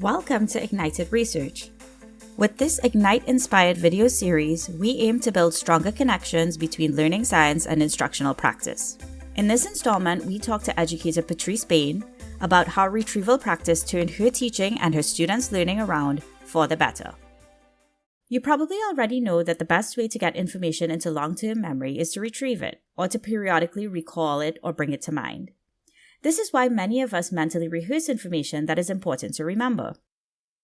Welcome to Ignited Research. With this Ignite inspired video series, we aim to build stronger connections between learning science and instructional practice. In this installment, we talk to educator Patrice Bain about how retrieval practice turned her teaching and her students' learning around for the better. You probably already know that the best way to get information into long term memory is to retrieve it, or to periodically recall it or bring it to mind. This is why many of us mentally rehearse information that is important to remember.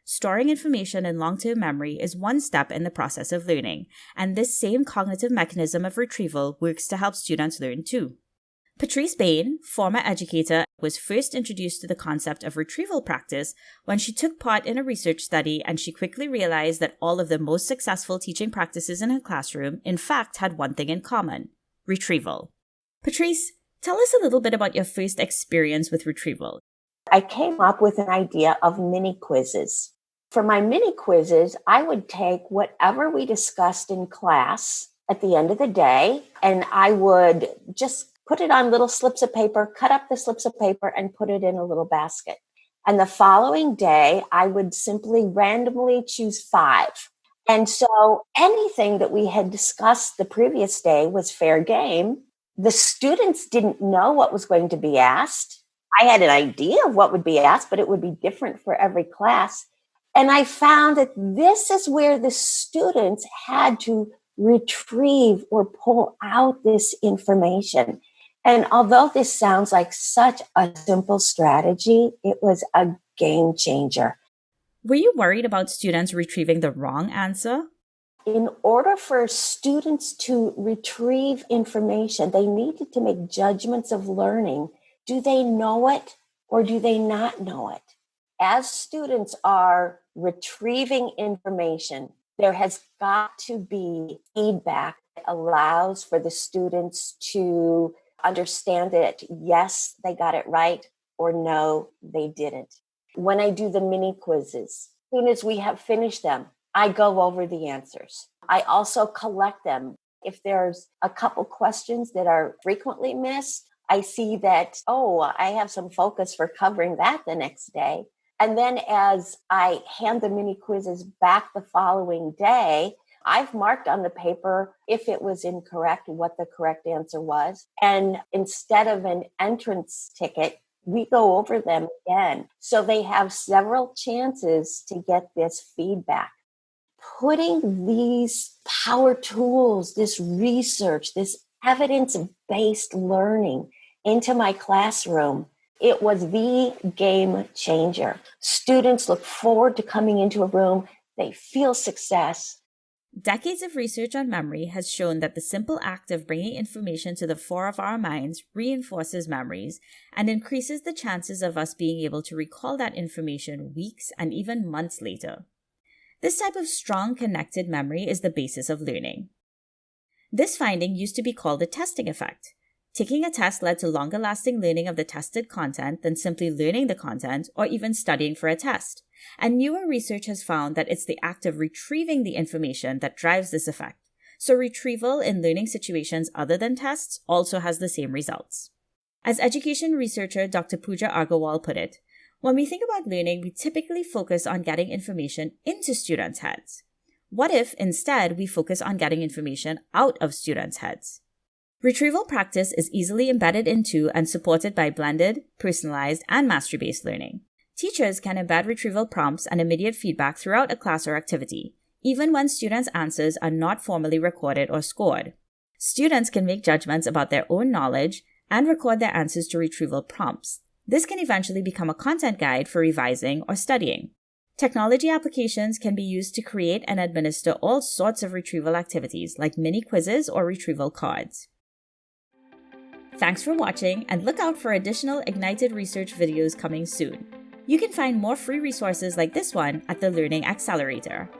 Storing information in long term memory is one step in the process of learning, and this same cognitive mechanism of retrieval works to help students learn too. Patrice Bain, former educator, was first introduced to the concept of retrieval practice when she took part in a research study and she quickly realized that all of the most successful teaching practices in her classroom, in fact, had one thing in common retrieval. Patrice, Tell us a little bit about your first experience with retrieval. I came up with an idea of mini quizzes. For my mini quizzes, I would take whatever we discussed in class at the end of the day, and I would just put it on little slips of paper, cut up the slips of paper, and put it in a little basket. And the following day, I would simply randomly choose five. And so anything that we had discussed the previous day was fair game the students didn't know what was going to be asked. I had an idea of what would be asked, but it would be different for every class. And I found that this is where the students had to retrieve or pull out this information. And although this sounds like such a simple strategy, it was a game changer. Were you worried about students retrieving the wrong answer? In order for students to retrieve information, they needed to make judgments of learning. Do they know it or do they not know it? As students are retrieving information, there has got to be feedback that allows for the students to understand it. yes, they got it right, or no, they didn't. When I do the mini quizzes, as soon as we have finished them, I go over the answers. I also collect them. If there's a couple questions that are frequently missed, I see that, oh, I have some focus for covering that the next day. And then as I hand the mini quizzes back the following day, I've marked on the paper if it was incorrect, what the correct answer was. And instead of an entrance ticket, we go over them again. So they have several chances to get this feedback putting these power tools, this research, this evidence based learning into my classroom, it was the game changer. Students look forward to coming into a room, they feel success. Decades of research on memory has shown that the simple act of bringing information to the fore of our minds reinforces memories and increases the chances of us being able to recall that information weeks and even months later. This type of strong connected memory is the basis of learning. This finding used to be called the testing effect. Taking a test led to longer lasting learning of the tested content than simply learning the content or even studying for a test. And newer research has found that it's the act of retrieving the information that drives this effect. So retrieval in learning situations other than tests also has the same results. As education researcher Dr. Pooja Agarwal put it, when we think about learning, we typically focus on getting information into students' heads. What if instead we focus on getting information out of students' heads? Retrieval practice is easily embedded into and supported by blended, personalized, and mastery based learning. Teachers can embed retrieval prompts and immediate feedback throughout a class or activity, even when students' answers are not formally recorded or scored. Students can make judgments about their own knowledge and record their answers to retrieval prompts, this can eventually become a content guide for revising or studying. Technology applications can be used to create and administer all sorts of retrieval activities like mini quizzes or retrieval cards. Thanks for watching and look out for additional Ignited Research videos coming soon. You can find more free resources like this one at the Learning Accelerator.